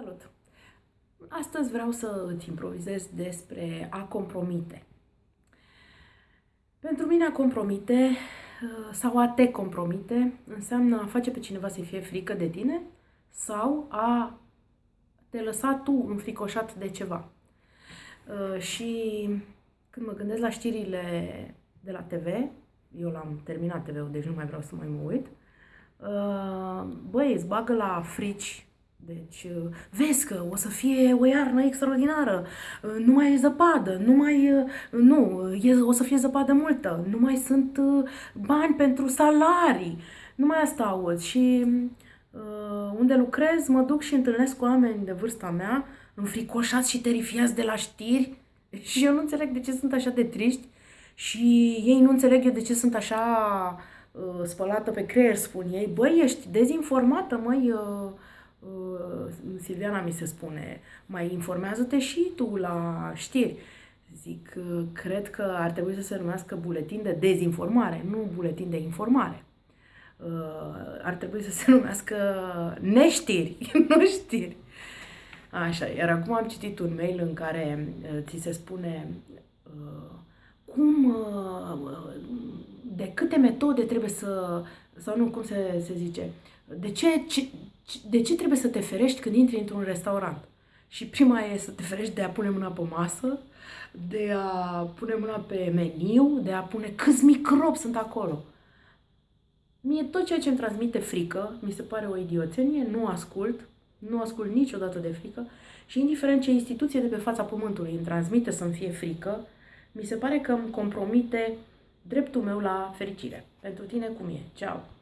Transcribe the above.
Salut! Astăzi vreau să îți improvizez despre a compromite. Pentru mine a compromite uh, sau a te compromite înseamnă a face pe cineva să fie frică de tine sau a te lăsa tu înfricoșat de ceva. Uh, și când mă gândesc la știrile de la TV, eu l-am terminat TV-ul, deci nu mai vreau să mai mă uit, uh, băi, îți bagă la frici deci, uh, vezi că o să fie o iarnă extraordinară, uh, nu mai e zăpadă, nu mai, uh, nu, e, o să fie zăpadă multă, nu mai sunt bani pentru salarii, nu mai asta auzi. Și uh, unde lucrez, mă duc și întâlnesc cu oameni de vârsta mea, înfricoșați și terifiați de la știri. Și eu nu înțeleg de ce sunt așa de triști. Și ei nu înțeleg eu de ce sunt așa uh, spălată pe creier, spun ei. Băi, ești dezinformată, măi, uh, Uh, Silviana mi se spune, mai informează-te și tu la știri. Zic, uh, cred că ar trebui să se numească buletin de dezinformare, nu buletin de informare. Uh, ar trebui să se numească neștiri, nu știri. Așa, iar acum am citit un mail în care ți se spune cum, de câte metode trebuie să, sau nu, cum se, se zice, de ce, ce, de ce trebuie să te ferești când intri într-un restaurant? Și prima e să te ferești de a pune mâna pe masă, de a pune mâna pe meniu, de a pune câți microbi sunt acolo. Mie tot ceea ce îmi transmite frică, mi se pare o idioțenie, nu ascult, nu ascult niciodată de frică și indiferent ce instituție de pe fața pământului îmi transmite să-mi fie frică, mi se pare că îmi compromite dreptul meu la fericire. Pentru tine cum e? Ceau!